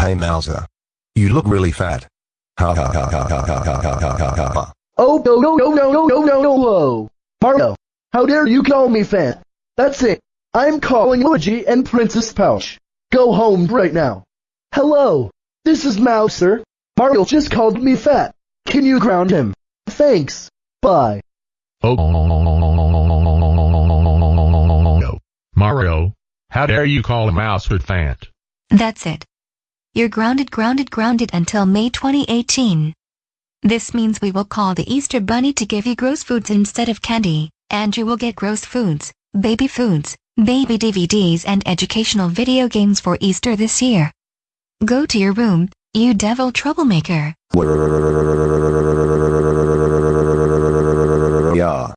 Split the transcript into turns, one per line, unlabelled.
Hey Mouser. You look really fat. Ha ha ha ha ha ha ha ha ha ha ha.
Oh no no no no no no no no whoa. Mario, how dare you call me fat? That's it. I'm calling Luigi and Princess Peach. Go home right now. Hello, this is Mouser. Mario just called me fat. Can you ground him? Thanks. Bye.
Oh no. Mario, how dare you call a mouse good fat?
That's it. You're grounded grounded grounded until May 2018. This means we will call the Easter Bunny to give you gross foods instead of candy, and you will get gross foods, baby foods, baby DVDs and educational video games for Easter this year. Go to your room, you devil troublemaker.
Yeah.